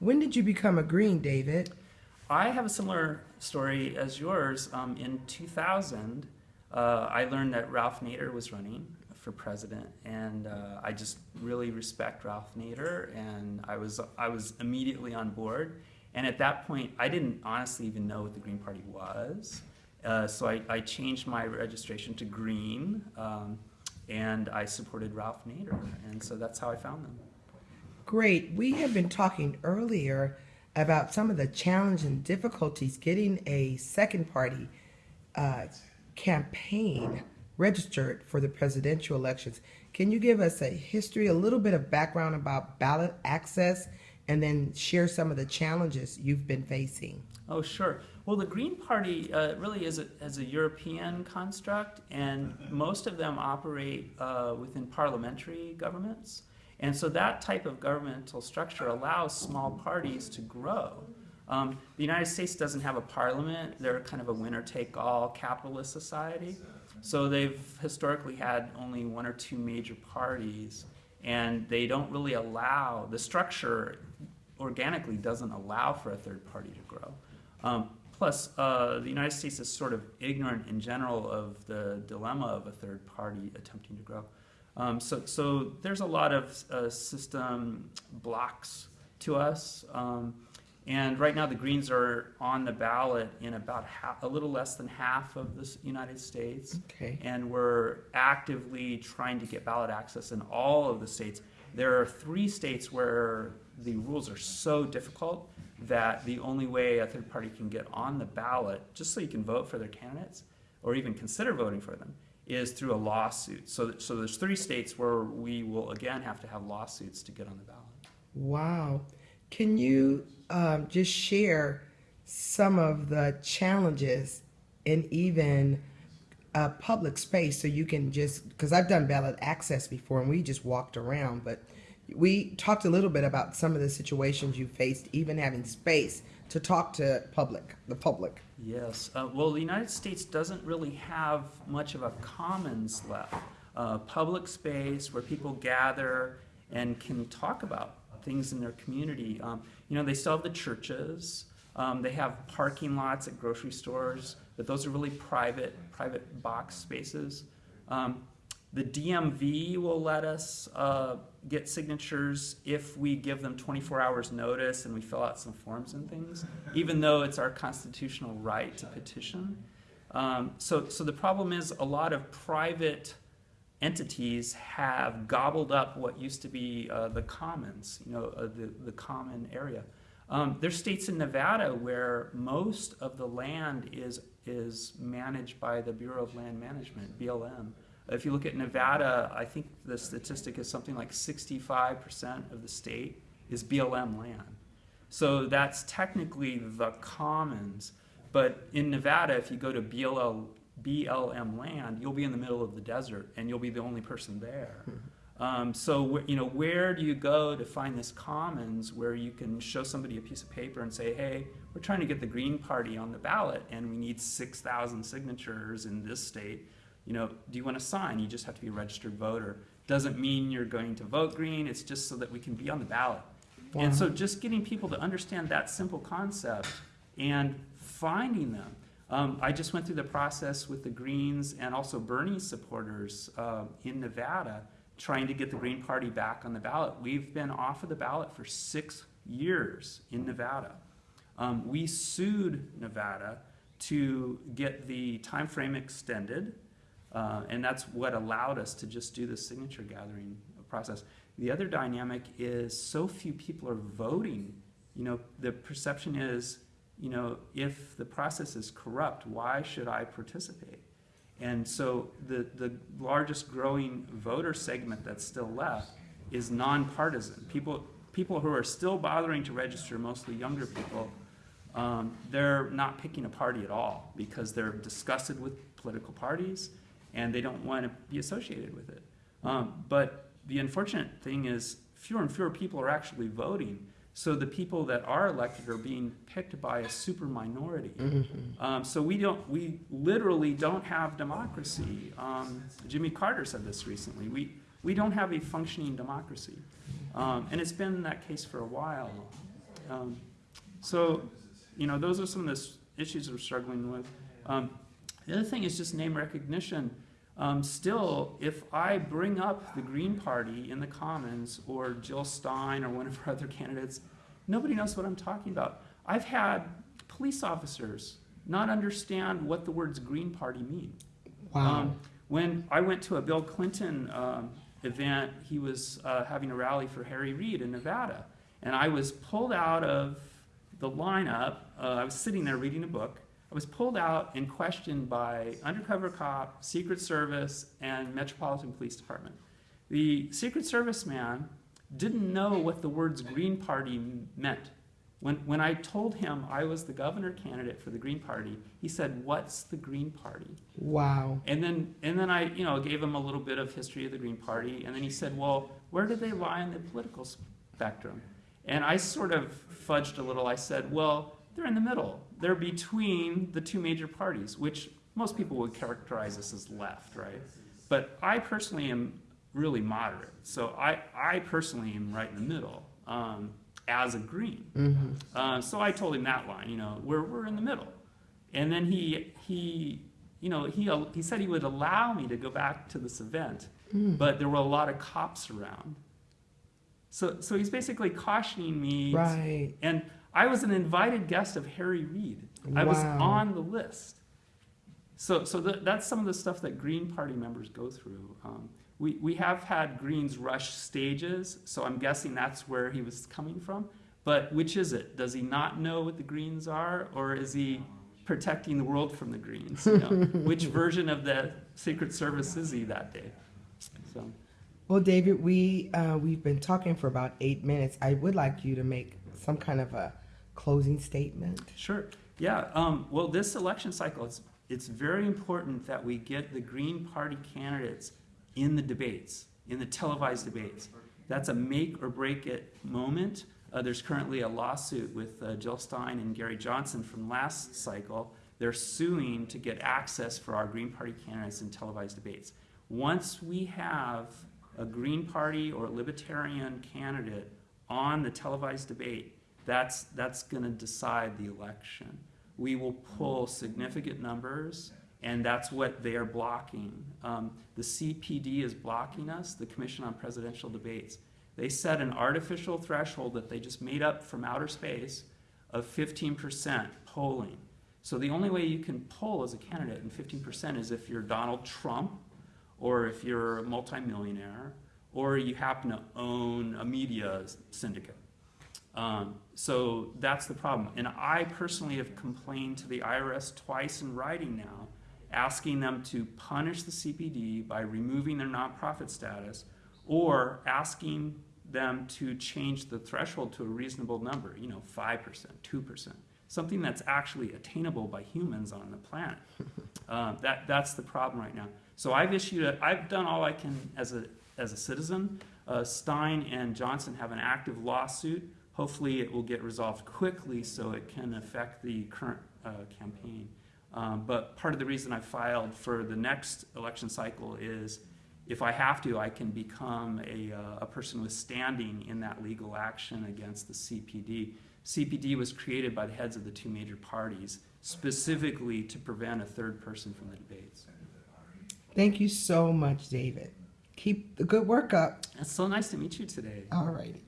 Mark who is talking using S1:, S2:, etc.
S1: When did you become a Green, David?
S2: I have a similar story as yours. Um, in 2000, uh, I learned that Ralph Nader was running for president, and uh, I just really respect Ralph Nader, and I was I was immediately on board. And at that point, I didn't honestly even know what the Green Party was, uh, so I, I changed my registration to Green, um, and I supported Ralph Nader, and so that's how I found them.
S1: Great. We have been talking earlier about some of the challenge and difficulties getting a second party uh, campaign registered for the presidential elections. Can you give us a history, a little bit of background about ballot access, and then share some of the challenges you've been facing?
S2: Oh, sure. Well, the Green Party uh, really is a, is a European construct, and most of them operate uh, within parliamentary governments. And so that type of governmental structure allows small parties to grow. Um, the United States doesn't have a parliament. They're kind of a winner-take-all capitalist society. So they've historically had only one or two major parties, and they don't really allow, the structure organically doesn't allow for a third party to grow. Um, plus, uh, the United States is sort of ignorant in general of the dilemma of a third party attempting to grow. Um, so, so there's a lot of uh, system blocks to us. Um, and right now, the Greens are on the ballot in about half, a little less than half of the United States.
S1: Okay.
S2: And we're actively trying to get ballot access in all of the states. There are three states where the rules are so difficult that the only way a third party can get on the ballot, just so you can vote for their candidates or even consider voting for them, is through a lawsuit. So, so there's three states where we will again have to have lawsuits to get on the ballot.
S1: Wow. Can you um, just share some of the challenges in even a public space so you can just, because I've done ballot access before and we just walked around, but we talked a little bit about some of the situations you faced, even having space to talk to public, the public.
S2: Yes. Uh, well, the United States doesn't really have much of a commons left. Uh, public space where people gather and can talk about things in their community. Um, you know, they still have the churches. Um, they have parking lots at grocery stores, but those are really private, private box spaces. Um, the DMV will let us uh, get signatures if we give them 24 hours notice and we fill out some forms and things, even though it's our constitutional right to petition. Um, so, so the problem is a lot of private entities have gobbled up what used to be uh, the commons, you know, uh, the, the common area. Um, there's states in Nevada where most of the land is, is managed by the Bureau of Land Management, BLM. If you look at Nevada, I think the statistic is something like 65% of the state is BLM land. So that's technically the commons. But in Nevada, if you go to BLL, BLM land, you'll be in the middle of the desert and you'll be the only person there. Um, so, you know, where do you go to find this commons where you can show somebody a piece of paper and say, hey, we're trying to get the Green Party on the ballot and we need 6,000 signatures in this state. You know, do you want to sign? You just have to be a registered voter. Doesn't mean you're going to vote green. It's just so that we can be on the ballot.
S1: Wow.
S2: And so just getting people to understand that simple concept and finding them. Um, I just went through the process with the Greens and also Bernie supporters uh, in Nevada trying to get the Green Party back on the ballot. We've been off of the ballot for six years in Nevada. Um, we sued Nevada to get the time frame extended, uh, and that's what allowed us to just do the signature gathering process. The other dynamic is so few people are voting. You know, the perception is, you know, if the process is corrupt, why should I participate? And so the, the largest growing voter segment that's still left is nonpartisan. People, people who are still bothering to register, mostly younger people, um, they're not picking a party at all because they're disgusted with political parties and they don't want to be associated with it. Um, but the unfortunate thing is fewer and fewer people are actually voting. So the people that are elected are being picked by a super minority. Um, so we don't, we literally don't have democracy. Um, Jimmy Carter said this recently. We, we don't have a functioning democracy. Um, and it's been that case for a while. Um, so, you know, those are some of the issues we're struggling with. The other thing is just name recognition. Um, still, if I bring up the Green Party in the Commons or Jill Stein or one of our other candidates, nobody knows what I'm talking about. I've had police officers not understand what the words Green Party mean.
S1: Wow.
S2: Um, when I went to a Bill Clinton um, event, he was uh, having a rally for Harry Reid in Nevada, and I was pulled out of the lineup. Uh, I was sitting there reading a book. I was pulled out and questioned by undercover cop, Secret Service, and Metropolitan Police Department. The Secret Service man didn't know what the words Green Party meant. When, when I told him I was the governor candidate for the Green Party, he said, What's the Green Party?
S1: wow.
S2: And then, and then I, you know, gave him a little bit of history of the Green Party, and then he said, "Well, where do they lie in the political spectrum?" And I sort of fudged a little. I said, "Well, they're in the middle. They're between the two major parties, which most people would characterize us as left, right? But I personally am really moderate. So I, I personally am right in the middle um, as a Green.
S1: hmm
S2: Uh, so I told him that line, you know, we're, we're in the middle. And then he, he, you know, he, he said he would allow me to go back to this event, but there were a lot of cops around. So, so he's basically cautioning me.
S1: Right.
S2: And I was an invited guest of Harry Reid. I was on the list. So, so that, that's some of the stuff that Green Party members go through. Um, we, we have had Greens rush stages, so I'm guessing that's where he was coming from. But which is it? Does he not know what the Greens are, or is he protecting the world from the Greens? You know? which version of the Secret Service is he that day? So.
S1: Well, David, we uh, we've been talking for about eight minutes. I would like you to make some kind of a closing statement.
S2: Sure. Yeah. Um, well, this election cycle, it's, it's very important that we get the Green Party candidates in the debates, in the televised debates. That's a make or break it moment. Uh, there's currently a lawsuit with uh, Jill Stein and Gary Johnson from last cycle. They're suing to get access for our Green Party candidates in televised debates. Once we have a Green Party or Libertarian candidate on the televised debate, that's, that's going to decide the election. We will pull significant numbers, and that's what they are blocking. Um, the CPD is blocking us, the Commission on Presidential Debates. They set an artificial threshold that they just made up from outer space of 15% polling. So the only way you can poll as a candidate in 15% is if you're Donald Trump, or if you're a multimillionaire, or you happen to own a media syndicate. Um, so that's the problem. And I personally have complained to the IRS twice in writing now, asking them to punish the CPD by removing their nonprofit status or asking them to change the threshold to a reasonable number, you know, 5%, 2%, something that's actually attainable by humans on the planet. Uh, that, that's the problem right now. So I've issued, a, I've done all I can as a, as a citizen. Uh, Stein and Johnson have an active lawsuit. Hopefully, it will get resolved quickly so it can affect the current uh, campaign. Um, but part of the reason I filed for the next election cycle is if I have to, I can become a, uh, a person with standing in that legal action against the CPD. CPD was created by the heads of the two major parties specifically to prevent a third person from the debates.
S1: Thank you so much, David. Keep the good work up.
S2: It's so nice to meet you today.
S1: All righty.